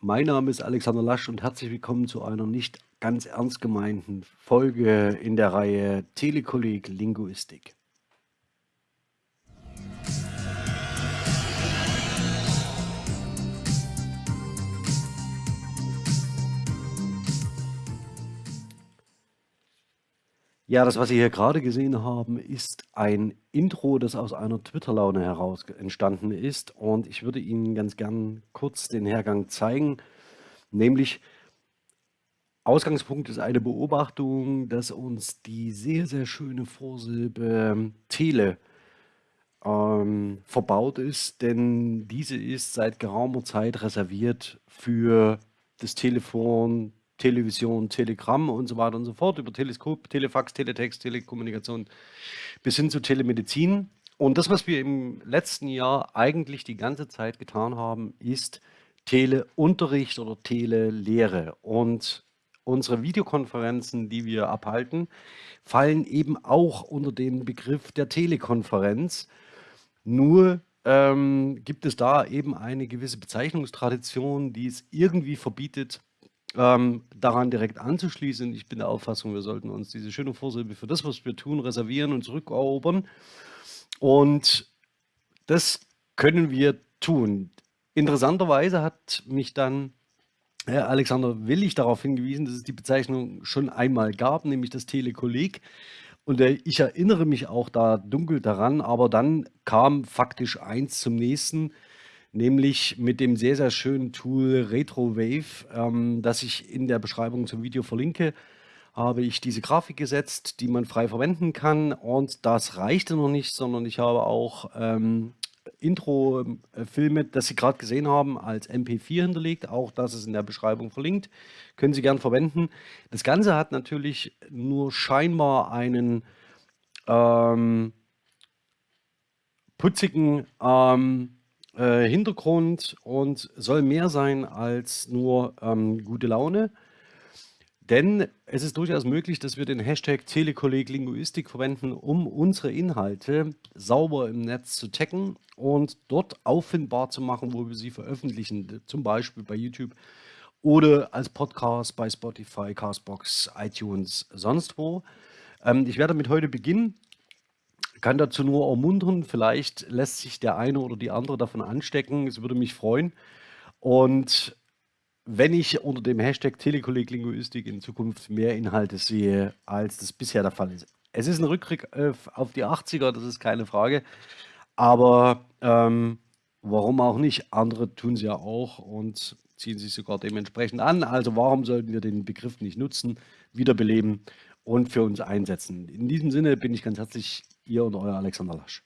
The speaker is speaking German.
Mein Name ist Alexander Lasch und herzlich willkommen zu einer nicht ganz ernst gemeinten Folge in der Reihe Telekolleg Linguistik. Ja, das, was Sie hier gerade gesehen haben, ist ein Intro, das aus einer Twitter-Laune heraus entstanden ist. Und ich würde Ihnen ganz gern kurz den Hergang zeigen. Nämlich, Ausgangspunkt ist eine Beobachtung, dass uns die sehr, sehr schöne Vorsilbe Tele ähm, verbaut ist. Denn diese ist seit geraumer Zeit reserviert für das Telefon, Television, Telegramm und so weiter und so fort, über Teleskop, Telefax, Teletext, Telekommunikation bis hin zu Telemedizin. Und das, was wir im letzten Jahr eigentlich die ganze Zeit getan haben, ist Teleunterricht oder Telelehre. Und unsere Videokonferenzen, die wir abhalten, fallen eben auch unter den Begriff der Telekonferenz. Nur ähm, gibt es da eben eine gewisse Bezeichnungstradition, die es irgendwie verbietet, ähm, daran direkt anzuschließen. Ich bin der Auffassung, wir sollten uns diese schöne Vorsilbe für das, was wir tun, reservieren und zurückerobern. Und das können wir tun. Interessanterweise hat mich dann Herr Alexander Willig darauf hingewiesen, dass es die Bezeichnung schon einmal gab, nämlich das Telekolleg. Und äh, ich erinnere mich auch da dunkel daran, aber dann kam faktisch eins zum nächsten nämlich mit dem sehr, sehr schönen Tool RetroWave, ähm, das ich in der Beschreibung zum Video verlinke, habe ich diese Grafik gesetzt, die man frei verwenden kann. Und das reichte noch nicht, sondern ich habe auch ähm, Intro-Filme, das Sie gerade gesehen haben, als MP4 hinterlegt. Auch das ist in der Beschreibung verlinkt. Können Sie gern verwenden. Das Ganze hat natürlich nur scheinbar einen ähm, putzigen ähm, äh, Hintergrund und soll mehr sein als nur ähm, gute Laune. Denn es ist durchaus möglich, dass wir den Hashtag Telekolleg Linguistik verwenden, um unsere Inhalte sauber im Netz zu taggen und dort auffindbar zu machen, wo wir sie veröffentlichen, zum Beispiel bei YouTube oder als Podcast bei Spotify, Castbox, iTunes, sonst wo. Ähm, ich werde damit heute beginnen kann dazu nur ermuntern, vielleicht lässt sich der eine oder die andere davon anstecken. Es würde mich freuen. Und wenn ich unter dem Hashtag Telekolleg Linguistik in Zukunft mehr Inhalte sehe, als das bisher der Fall ist. Es ist ein Rückblick äh, auf die 80er, das ist keine Frage. Aber ähm, warum auch nicht? Andere tun es ja auch und ziehen sich sogar dementsprechend an. Also warum sollten wir den Begriff nicht nutzen, wiederbeleben und für uns einsetzen? In diesem Sinne bin ich ganz herzlich Ihr und euer Alexander Lasch.